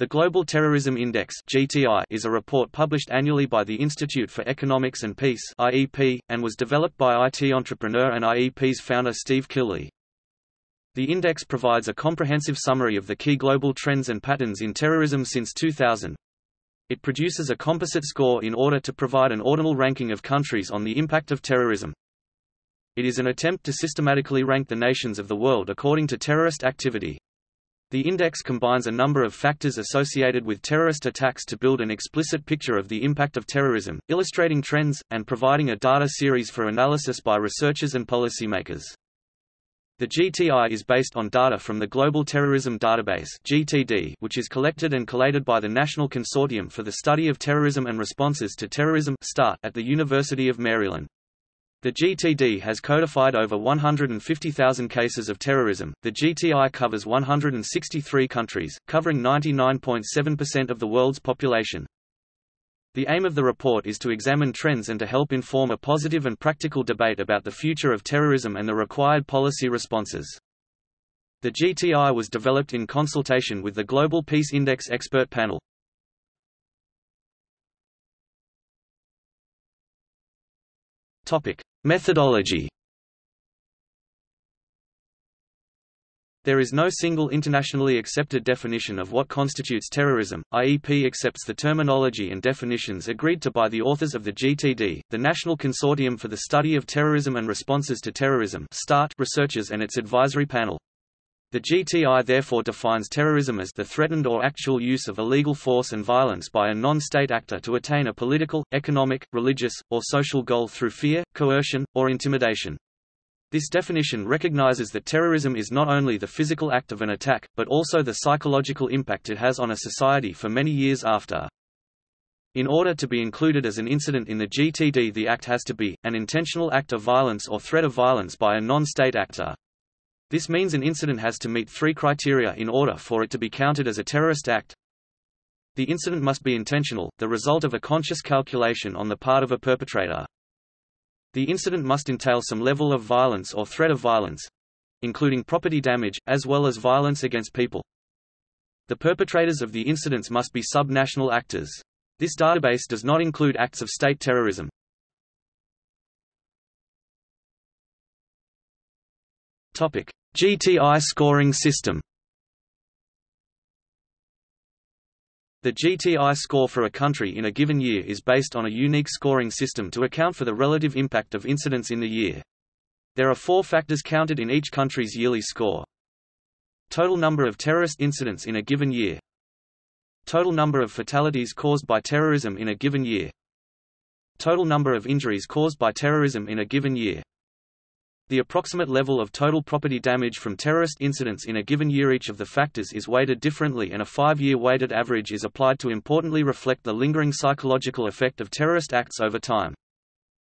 The Global Terrorism Index (GTI) is a report published annually by the Institute for Economics and Peace (IEP) and was developed by IT entrepreneur and IEP's founder Steve Killelea. The index provides a comprehensive summary of the key global trends and patterns in terrorism since 2000. It produces a composite score in order to provide an ordinal ranking of countries on the impact of terrorism. It is an attempt to systematically rank the nations of the world according to terrorist activity. The index combines a number of factors associated with terrorist attacks to build an explicit picture of the impact of terrorism, illustrating trends, and providing a data series for analysis by researchers and policymakers. The GTI is based on data from the Global Terrorism Database (GTD), which is collected and collated by the National Consortium for the Study of Terrorism and Responses to Terrorism (START) at the University of Maryland. The GTD has codified over 150,000 cases of terrorism. The GTI covers 163 countries, covering 99.7% of the world's population. The aim of the report is to examine trends and to help inform a positive and practical debate about the future of terrorism and the required policy responses. The GTI was developed in consultation with the Global Peace Index expert panel. Topic: Methodology There is no single internationally accepted definition of what constitutes terrorism. IEP accepts the terminology and definitions agreed to by the authors of the GTD, the National Consortium for the Study of Terrorism and Responses to Terrorism (START) researchers and its advisory panel. The GTI therefore defines terrorism as the threatened or actual use of illegal force and violence by a non-state actor to attain a political, economic, religious, or social goal through fear, coercion, or intimidation. This definition recognizes that terrorism is not only the physical act of an attack, but also the psychological impact it has on a society for many years after. In order to be included as an incident in the GTD the act has to be, an intentional act of violence or threat of violence by a non-state actor. This means an incident has to meet three criteria in order for it to be counted as a terrorist act. The incident must be intentional, the result of a conscious calculation on the part of a perpetrator. The incident must entail some level of violence or threat of violence, including property damage, as well as violence against people. The perpetrators of the incidents must be subnational actors. This database does not include acts of state terrorism. Topic: GTI scoring system The GTI score for a country in a given year is based on a unique scoring system to account for the relative impact of incidents in the year. There are four factors counted in each country's yearly score. Total number of terrorist incidents in a given year. Total number of fatalities caused by terrorism in a given year. Total number of injuries caused by terrorism in a given year. The approximate level of total property damage from terrorist incidents in a given year each of the factors is weighted differently and a five-year weighted average is applied to importantly reflect the lingering psychological effect of terrorist acts over time.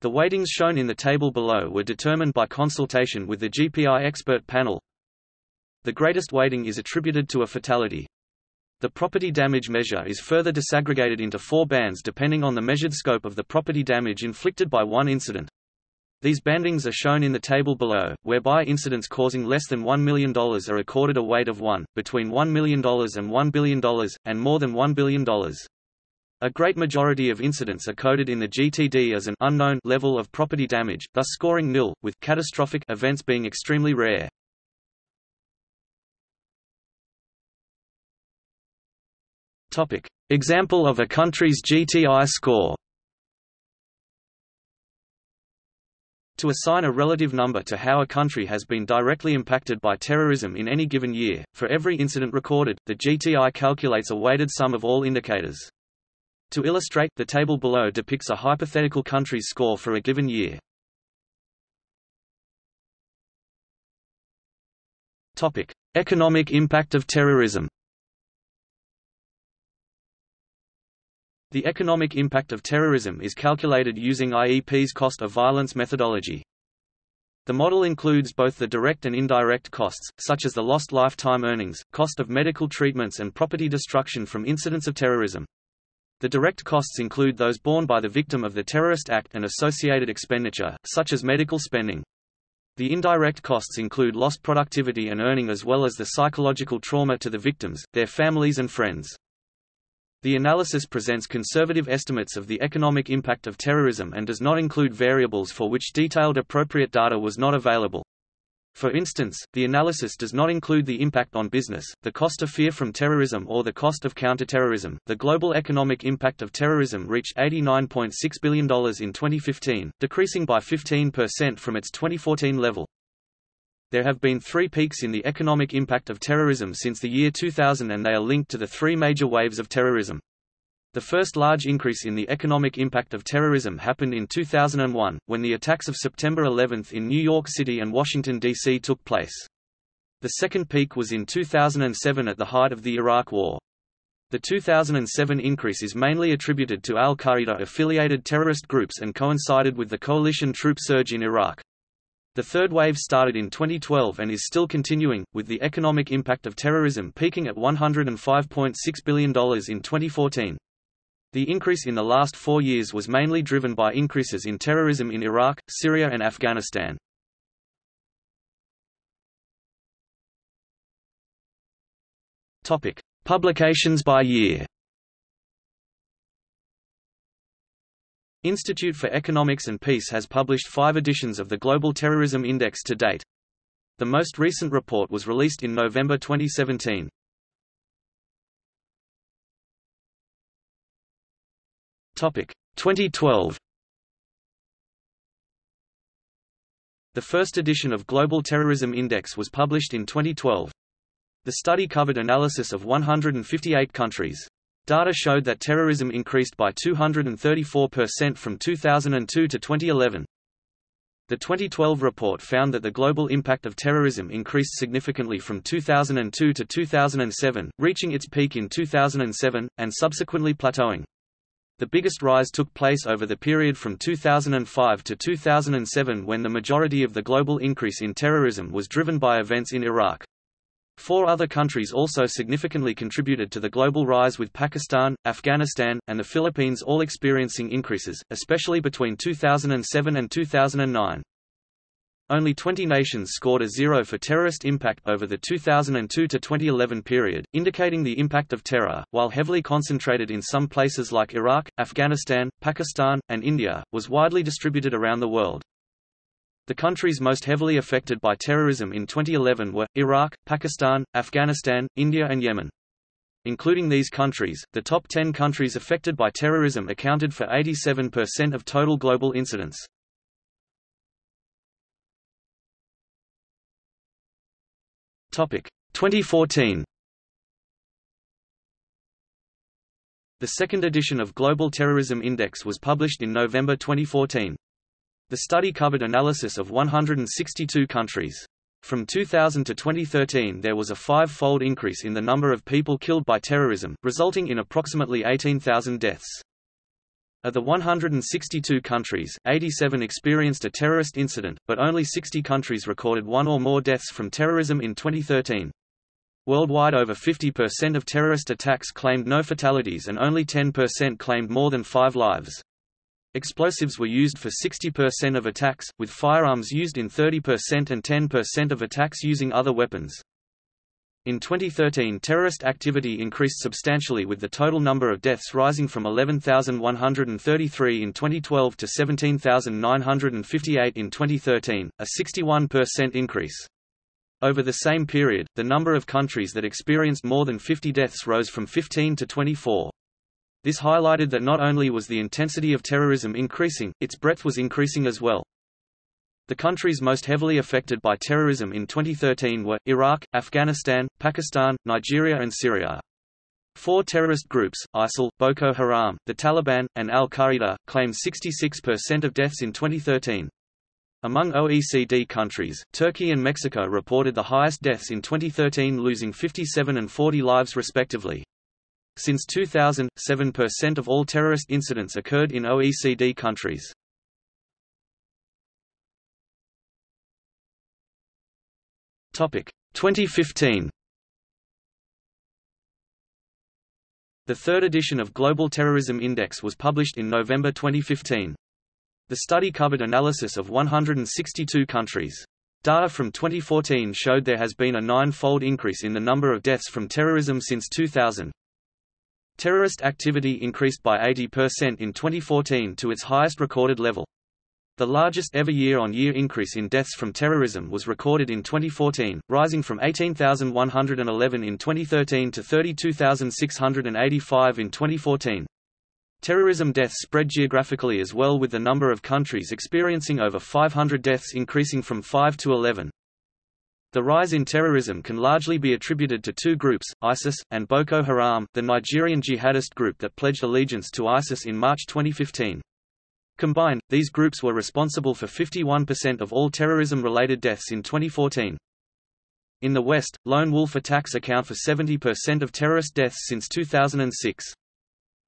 The weightings shown in the table below were determined by consultation with the GPI expert panel. The greatest weighting is attributed to a fatality. The property damage measure is further disaggregated into four bands depending on the measured scope of the property damage inflicted by one incident. These bandings are shown in the table below, whereby incidents causing less than $1 million are accorded a weight of 1, between $1 million and $1 billion, and more than $1 billion. A great majority of incidents are coded in the GTD as an unknown level of property damage, thus scoring nil, with catastrophic events being extremely rare. Example of a country's GTI score To assign a relative number to how a country has been directly impacted by terrorism in any given year, for every incident recorded, the GTI calculates a weighted sum of all indicators. To illustrate, the table below depicts a hypothetical country's score for a given year. Topic: Economic impact of terrorism. The economic impact of terrorism is calculated using IEP's cost of violence methodology. The model includes both the direct and indirect costs, such as the lost lifetime earnings, cost of medical treatments and property destruction from incidents of terrorism. The direct costs include those borne by the victim of the terrorist act and associated expenditure, such as medical spending. The indirect costs include lost productivity and earning as well as the psychological trauma to the victims, their families and friends. The analysis presents conservative estimates of the economic impact of terrorism and does not include variables for which detailed appropriate data was not available. For instance, the analysis does not include the impact on business, the cost of fear from terrorism or the cost of counterterrorism. The global economic impact of terrorism reached $89.6 billion in 2015, decreasing by 15% from its 2014 level. There have been three peaks in the economic impact of terrorism since the year 2000 and they are linked to the three major waves of terrorism. The first large increase in the economic impact of terrorism happened in 2001, when the attacks of September 11 in New York City and Washington, D.C. took place. The second peak was in 2007 at the height of the Iraq War. The 2007 increase is mainly attributed to al-Qaeda-affiliated terrorist groups and coincided with the coalition troop surge in Iraq. The third wave started in 2012 and is still continuing, with the economic impact of terrorism peaking at $105.6 billion in 2014. The increase in the last four years was mainly driven by increases in terrorism in Iraq, Syria and Afghanistan. Publications by year Institute for Economics and Peace has published five editions of the Global Terrorism Index to date. The most recent report was released in November 2017. Topic 2012. The first edition of Global Terrorism Index was published in 2012. The study covered analysis of 158 countries. Data showed that terrorism increased by 234% from 2002 to 2011. The 2012 report found that the global impact of terrorism increased significantly from 2002 to 2007, reaching its peak in 2007, and subsequently plateauing. The biggest rise took place over the period from 2005 to 2007 when the majority of the global increase in terrorism was driven by events in Iraq. Four other countries also significantly contributed to the global rise with Pakistan, Afghanistan, and the Philippines all experiencing increases, especially between 2007 and 2009. Only 20 nations scored a zero for terrorist impact over the 2002 to 2011 period, indicating the impact of terror, while heavily concentrated in some places like Iraq, Afghanistan, Pakistan, and India, was widely distributed around the world. The countries most heavily affected by terrorism in 2011 were, Iraq, Pakistan, Afghanistan, India and Yemen. Including these countries, the top 10 countries affected by terrorism accounted for 87% of total global incidents. Topic 2014. The second edition of Global Terrorism Index was published in November 2014. The study covered analysis of 162 countries. From 2000 to 2013 there was a five-fold increase in the number of people killed by terrorism, resulting in approximately 18,000 deaths. Of the 162 countries, 87 experienced a terrorist incident, but only 60 countries recorded one or more deaths from terrorism in 2013. Worldwide over 50% of terrorist attacks claimed no fatalities and only 10% claimed more than five lives. Explosives were used for 60% of attacks, with firearms used in 30% and 10% of attacks using other weapons. In 2013 terrorist activity increased substantially with the total number of deaths rising from 11,133 in 2012 to 17,958 in 2013, a 61% increase. Over the same period, the number of countries that experienced more than 50 deaths rose from 15 to 24. This highlighted that not only was the intensity of terrorism increasing, its breadth was increasing as well. The countries most heavily affected by terrorism in 2013 were, Iraq, Afghanistan, Pakistan, Nigeria and Syria. Four terrorist groups, ISIL, Boko Haram, the Taliban, and al-Qaeda, claimed 66% of deaths in 2013. Among OECD countries, Turkey and Mexico reported the highest deaths in 2013 losing 57 and 40 lives respectively. Since 2000, 7% of all terrorist incidents occurred in OECD countries. Topic 2015. The third edition of Global Terrorism Index was published in November 2015. The study covered analysis of 162 countries. Data from 2014 showed there has been a nine-fold increase in the number of deaths from terrorism since 2000. Terrorist activity increased by 80% in 2014 to its highest recorded level. The largest ever year-on-year -year increase in deaths from terrorism was recorded in 2014, rising from 18,111 in 2013 to 32,685 in 2014. Terrorism deaths spread geographically as well with the number of countries experiencing over 500 deaths increasing from 5 to 11. The rise in terrorism can largely be attributed to two groups, ISIS, and Boko Haram, the Nigerian jihadist group that pledged allegiance to ISIS in March 2015. Combined, these groups were responsible for 51% of all terrorism-related deaths in 2014. In the West, lone wolf attacks account for 70% of terrorist deaths since 2006.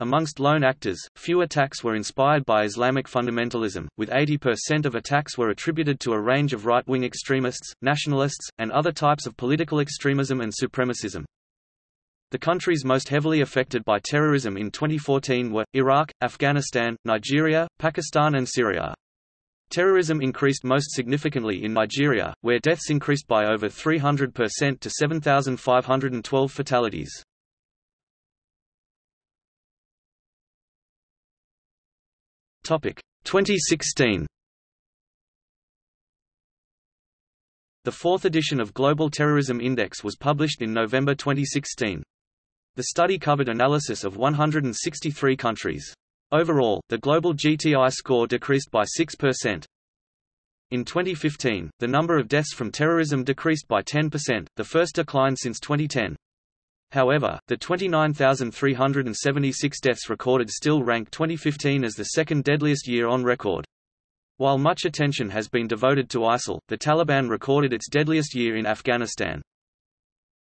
Amongst lone actors, few attacks were inspired by Islamic fundamentalism, with 80% of attacks were attributed to a range of right-wing extremists, nationalists, and other types of political extremism and supremacism. The countries most heavily affected by terrorism in 2014 were, Iraq, Afghanistan, Nigeria, Pakistan and Syria. Terrorism increased most significantly in Nigeria, where deaths increased by over 300% to 7,512 fatalities. Topic 2016. The fourth edition of Global Terrorism Index was published in November 2016. The study covered analysis of 163 countries. Overall, the global GTI score decreased by 6%. In 2015, the number of deaths from terrorism decreased by 10%, the first decline since 2010. However, the 29,376 deaths recorded still rank 2015 as the second deadliest year on record. While much attention has been devoted to ISIL, the Taliban recorded its deadliest year in Afghanistan.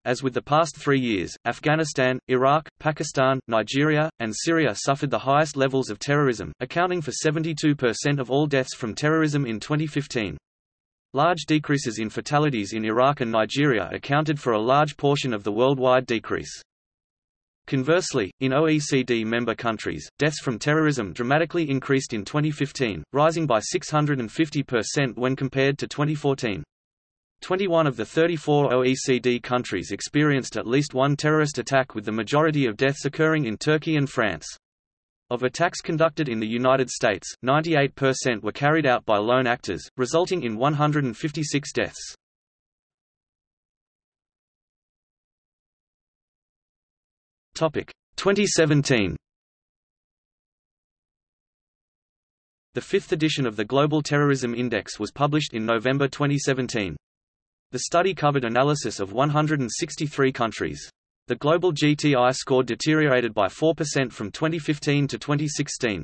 As with the past three years, Afghanistan, Iraq, Pakistan, Nigeria, and Syria suffered the highest levels of terrorism, accounting for 72% of all deaths from terrorism in 2015. Large decreases in fatalities in Iraq and Nigeria accounted for a large portion of the worldwide decrease. Conversely, in OECD member countries, deaths from terrorism dramatically increased in 2015, rising by 650% when compared to 2014. 21 of the 34 OECD countries experienced at least one terrorist attack with the majority of deaths occurring in Turkey and France. Of attacks conducted in the United States, 98% were carried out by lone actors, resulting in 156 deaths. Topic 2017. The fifth edition of the Global Terrorism Index was published in November 2017. The study covered analysis of 163 countries. The global GTI score deteriorated by 4% from 2015 to 2016.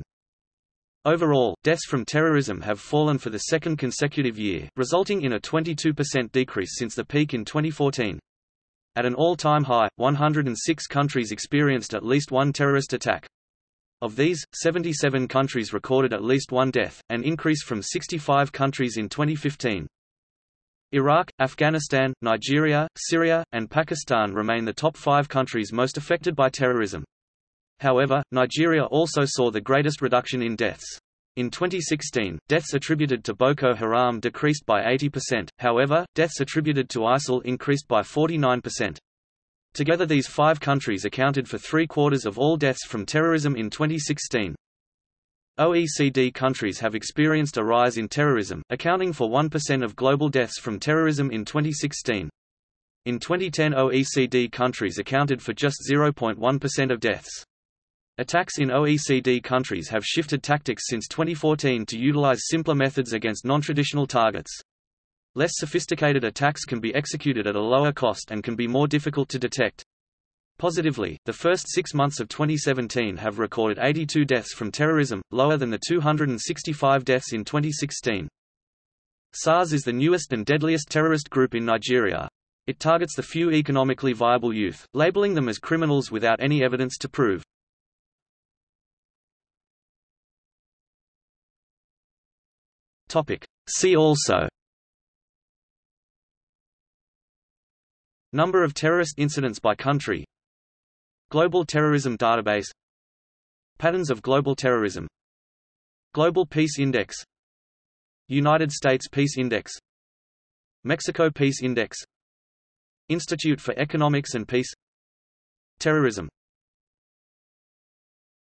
Overall, deaths from terrorism have fallen for the second consecutive year, resulting in a 22% decrease since the peak in 2014. At an all-time high, 106 countries experienced at least one terrorist attack. Of these, 77 countries recorded at least one death, an increase from 65 countries in 2015. Iraq, Afghanistan, Nigeria, Syria, and Pakistan remain the top five countries most affected by terrorism. However, Nigeria also saw the greatest reduction in deaths. In 2016, deaths attributed to Boko Haram decreased by 80%, however, deaths attributed to ISIL increased by 49%. Together these five countries accounted for three-quarters of all deaths from terrorism in 2016. OECD countries have experienced a rise in terrorism, accounting for 1% of global deaths from terrorism in 2016. In 2010 OECD countries accounted for just 0.1% of deaths. Attacks in OECD countries have shifted tactics since 2014 to utilize simpler methods against non-traditional targets. Less sophisticated attacks can be executed at a lower cost and can be more difficult to detect. Positively, the first six months of 2017 have recorded 82 deaths from terrorism, lower than the 265 deaths in 2016. SARS is the newest and deadliest terrorist group in Nigeria. It targets the few economically viable youth, labeling them as criminals without any evidence to prove. See also Number of terrorist incidents by country Global Terrorism Database. Patterns of Global Terrorism. Global Peace Index. United States Peace Index. Mexico Peace Index. Institute for Economics and Peace. Terrorism